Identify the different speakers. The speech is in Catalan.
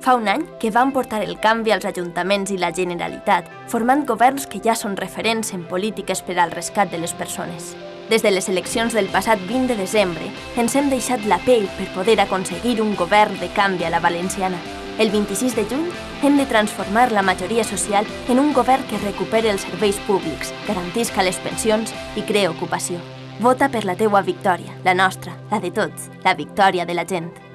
Speaker 1: Fa un any que van portar el canvi als ajuntaments i la Generalitat, formant governs que ja són referents en polítiques per al rescat de les persones. Des de les eleccions del passat 20 de desembre, ens hem deixat la pell per poder aconseguir un govern de canvi a la valenciana. El 26 de juny hem de transformar la majoria social en un govern que recupere els serveis públics, garantisca les pensions i crea ocupació. Vota per la teua victòria, la nostra, la de tots, la victòria de la gent.